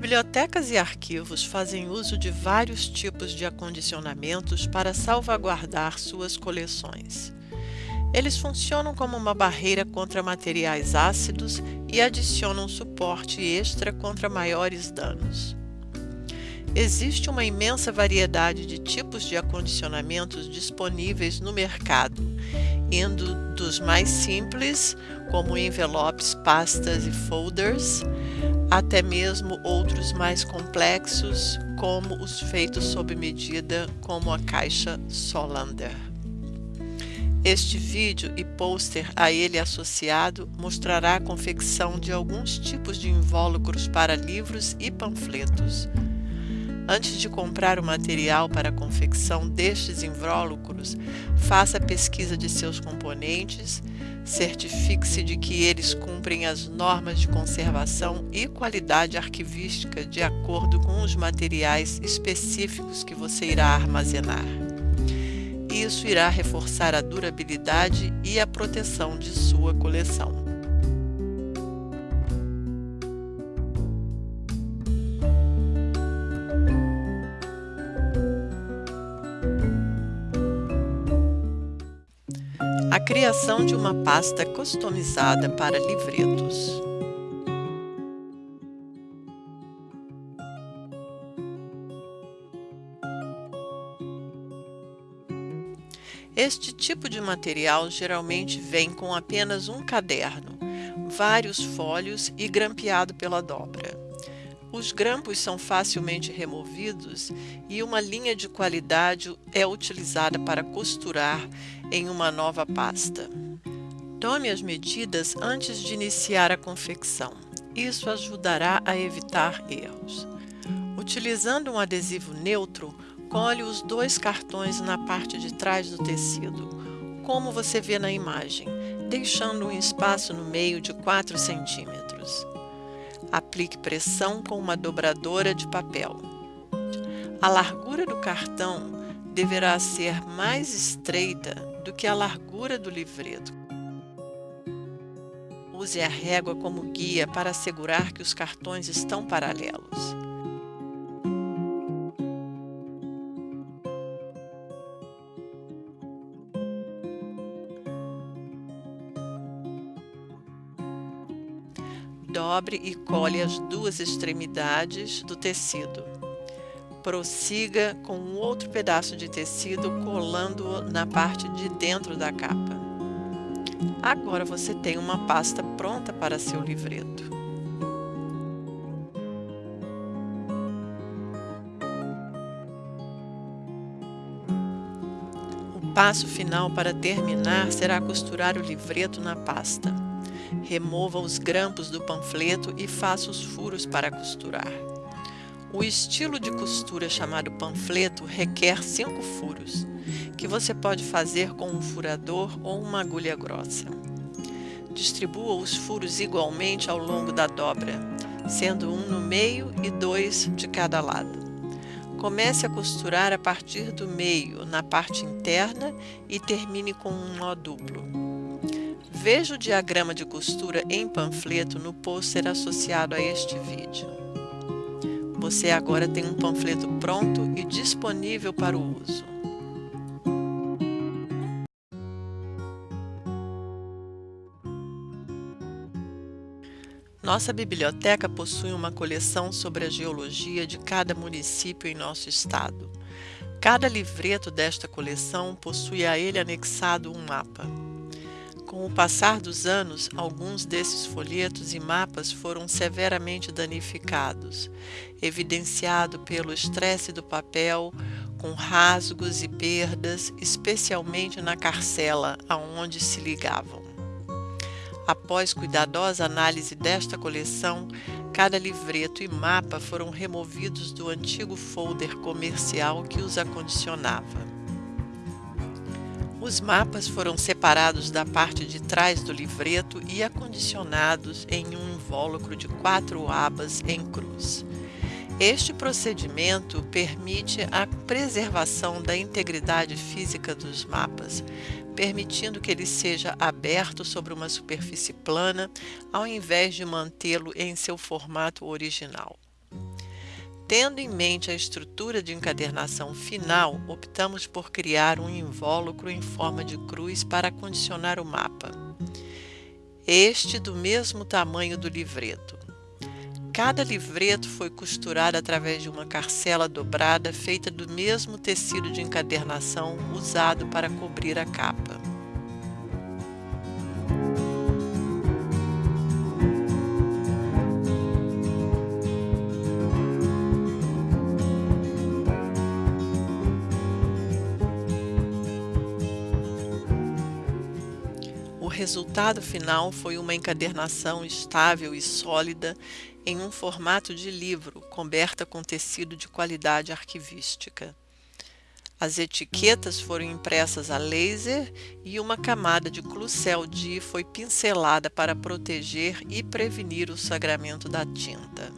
Bibliotecas e arquivos fazem uso de vários tipos de acondicionamentos para salvaguardar suas coleções. Eles funcionam como uma barreira contra materiais ácidos e adicionam suporte extra contra maiores danos. Existe uma imensa variedade de tipos de acondicionamentos disponíveis no mercado, indo dos mais simples, como envelopes, pastas e folders, até mesmo outros mais complexos, como os feitos sob medida, como a caixa Solander. Este vídeo e pôster a ele associado mostrará a confecção de alguns tipos de invólucros para livros e panfletos. Antes de comprar o material para a confecção destes invólucros, faça a pesquisa de seus componentes, certifique-se de que eles cumprem as normas de conservação e qualidade arquivística de acordo com os materiais específicos que você irá armazenar. Isso irá reforçar a durabilidade e a proteção de sua coleção. Criação de uma pasta customizada para livretos. Este tipo de material geralmente vem com apenas um caderno, vários folhos e grampeado pela dobra. Os grampos são facilmente removidos e uma linha de qualidade é utilizada para costurar em uma nova pasta. Tome as medidas antes de iniciar a confecção. Isso ajudará a evitar erros. Utilizando um adesivo neutro, cole os dois cartões na parte de trás do tecido, como você vê na imagem, deixando um espaço no meio de 4 centímetros. Aplique pressão com uma dobradora de papel. A largura do cartão deverá ser mais estreita do que a largura do livreto. Use a régua como guia para assegurar que os cartões estão paralelos. Dobre e cole as duas extremidades do tecido. Prossiga com um outro pedaço de tecido colando-o na parte de dentro da capa. Agora você tem uma pasta pronta para seu livreto. O passo final para terminar será costurar o livreto na pasta. Remova os grampos do panfleto e faça os furos para costurar. O estilo de costura chamado panfleto requer cinco furos, que você pode fazer com um furador ou uma agulha grossa. Distribua os furos igualmente ao longo da dobra, sendo um no meio e dois de cada lado. Comece a costurar a partir do meio, na parte interna, e termine com um nó duplo. Veja o diagrama de costura em panfleto no pôster associado a este vídeo. Você agora tem um panfleto pronto e disponível para o uso. Nossa biblioteca possui uma coleção sobre a geologia de cada município em nosso estado. Cada livreto desta coleção possui a ele anexado um mapa. Com o passar dos anos, alguns desses folhetos e mapas foram severamente danificados, evidenciado pelo estresse do papel, com rasgos e perdas, especialmente na carcela aonde se ligavam. Após cuidadosa análise desta coleção, cada livreto e mapa foram removidos do antigo folder comercial que os acondicionava. Os mapas foram separados da parte de trás do livreto e acondicionados em um invólucro de quatro abas em cruz. Este procedimento permite a preservação da integridade física dos mapas, permitindo que ele seja aberto sobre uma superfície plana, ao invés de mantê-lo em seu formato original. Tendo em mente a estrutura de encadernação final, optamos por criar um invólucro em forma de cruz para condicionar o mapa. Este do mesmo tamanho do livreto. Cada livreto foi costurado através de uma carcela dobrada feita do mesmo tecido de encadernação usado para cobrir a capa. Resultado final foi uma encadernação estável e sólida em um formato de livro, coberta com tecido de qualidade arquivística. As etiquetas foram impressas a laser e uma camada de Clucel D foi pincelada para proteger e prevenir o sagramento da tinta.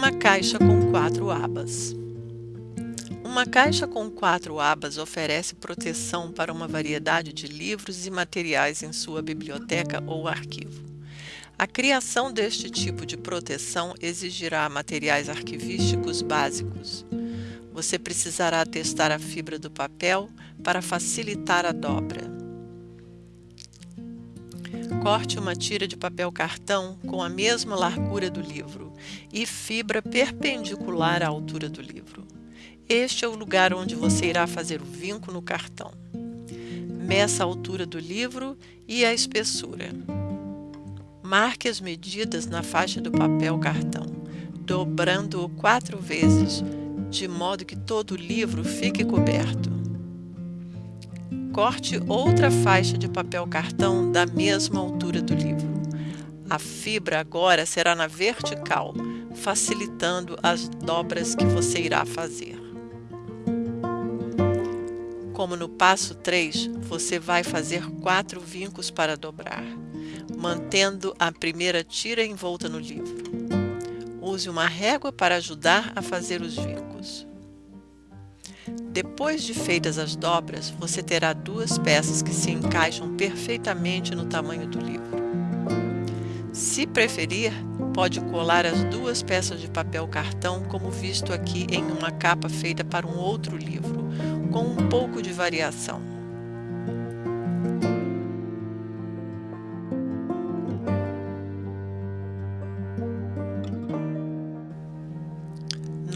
Uma caixa com quatro abas. Uma caixa com quatro abas oferece proteção para uma variedade de livros e materiais em sua biblioteca ou arquivo. A criação deste tipo de proteção exigirá materiais arquivísticos básicos. Você precisará testar a fibra do papel para facilitar a dobra. Corte uma tira de papel cartão com a mesma largura do livro e fibra perpendicular à altura do livro. Este é o lugar onde você irá fazer o vinco no cartão. Meça a altura do livro e a espessura. Marque as medidas na faixa do papel cartão, dobrando-o quatro vezes, de modo que todo o livro fique coberto. Corte outra faixa de papel cartão da mesma altura do livro. A fibra agora será na vertical, facilitando as dobras que você irá fazer. Como no passo 3, você vai fazer quatro vincos para dobrar, mantendo a primeira tira envolta no livro. Use uma régua para ajudar a fazer os vincos. Depois de feitas as dobras, você terá duas peças que se encaixam perfeitamente no tamanho do livro. Se preferir, pode colar as duas peças de papel cartão como visto aqui em uma capa feita para um outro livro, com um pouco de variação.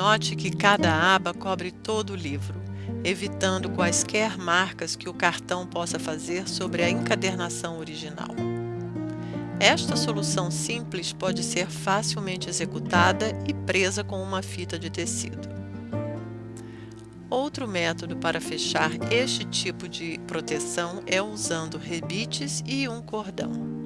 Note que cada aba cobre todo o livro, evitando quaisquer marcas que o cartão possa fazer sobre a encadernação original. Esta solução simples pode ser facilmente executada e presa com uma fita de tecido. Outro método para fechar este tipo de proteção é usando rebites e um cordão.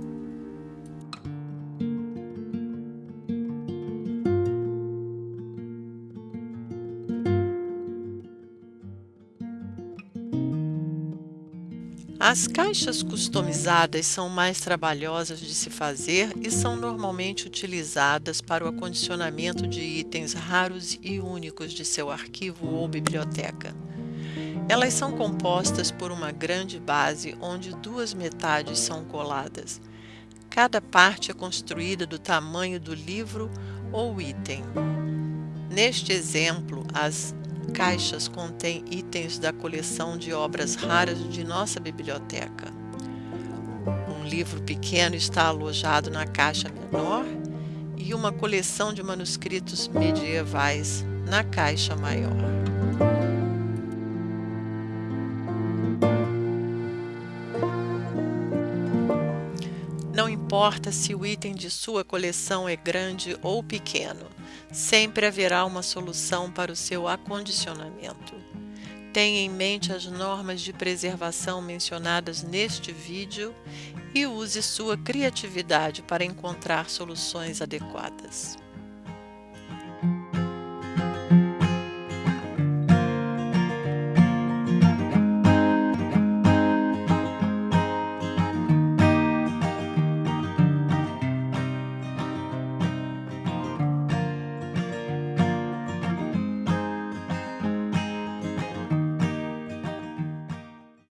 As caixas customizadas são mais trabalhosas de se fazer e são normalmente utilizadas para o acondicionamento de itens raros e únicos de seu arquivo ou biblioteca. Elas são compostas por uma grande base onde duas metades são coladas. Cada parte é construída do tamanho do livro ou item. Neste exemplo, as caixas contêm itens da coleção de obras raras de nossa biblioteca. Um livro pequeno está alojado na caixa menor e uma coleção de manuscritos medievais na caixa maior. Importa se o item de sua coleção é grande ou pequeno, sempre haverá uma solução para o seu acondicionamento. Tenha em mente as normas de preservação mencionadas neste vídeo e use sua criatividade para encontrar soluções adequadas.